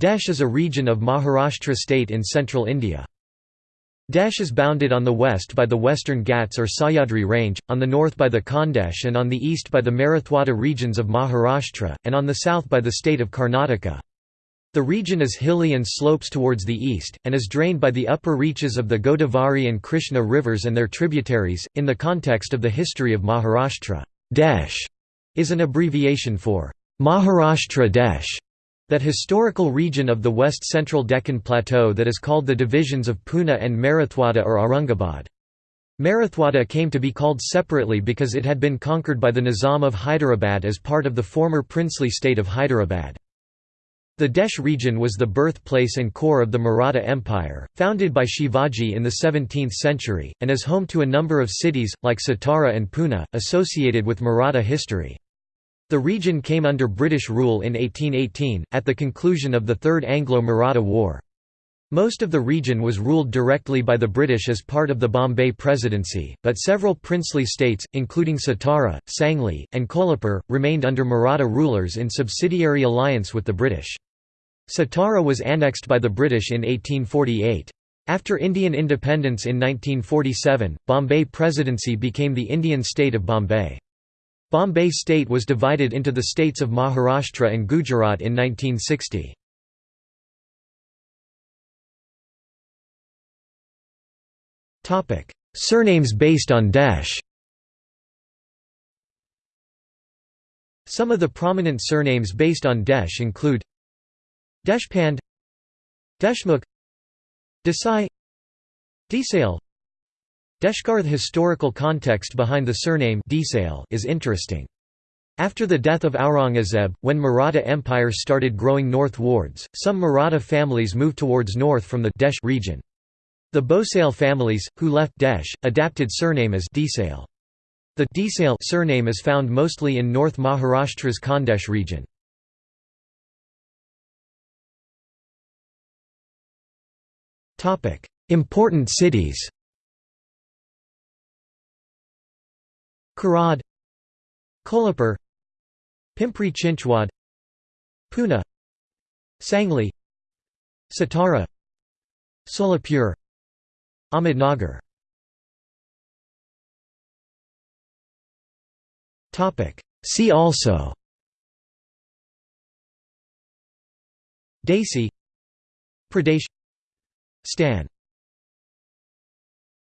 Desh is a region of Maharashtra state in central India. Desh is bounded on the west by the Western Ghats or Sahyadri range, on the north by the Khandesh and on the east by the Marathwada regions of Maharashtra, and on the south by the state of Karnataka. The region is hilly and slopes towards the east, and is drained by the upper reaches of the Godavari and Krishna rivers and their tributaries. In the context of the history of Maharashtra, Desh is an abbreviation for Maharashtra Desh that historical region of the west-central Deccan Plateau that is called the divisions of Pune and Marathwada or Aurangabad. Marathwada came to be called separately because it had been conquered by the Nizam of Hyderabad as part of the former princely state of Hyderabad. The Desh region was the birthplace and core of the Maratha Empire, founded by Shivaji in the 17th century, and is home to a number of cities, like Satara and Pune, associated with Maratha history. The region came under British rule in 1818, at the conclusion of the Third Anglo-Maratha War. Most of the region was ruled directly by the British as part of the Bombay Presidency, but several princely states, including Satara, Sangli, and Kolhapur, remained under Maratha rulers in subsidiary alliance with the British. Satara was annexed by the British in 1848. After Indian independence in 1947, Bombay Presidency became the Indian state of Bombay. Bombay state was divided into the states of Maharashtra and Gujarat in 1960. Surnames based on Desh Some of the prominent surnames based on Desh include Deshpande Deshmukh Desai Desale Deshkar The historical context behind the surname is interesting. After the death of Aurangzeb, when Maratha Empire started growing northwards, some Maratha families moved towards north from the Desh region. The Bhosale families, who left Desh, adapted surname as Desale. The Desale surname is found mostly in North Maharashtra's Khandesh region. Important cities Karad Kolhapur Pimpri Chinchwad Pune Sangli Satara Solapur Ahmednagar. Topic. See also Desi Pradesh Stan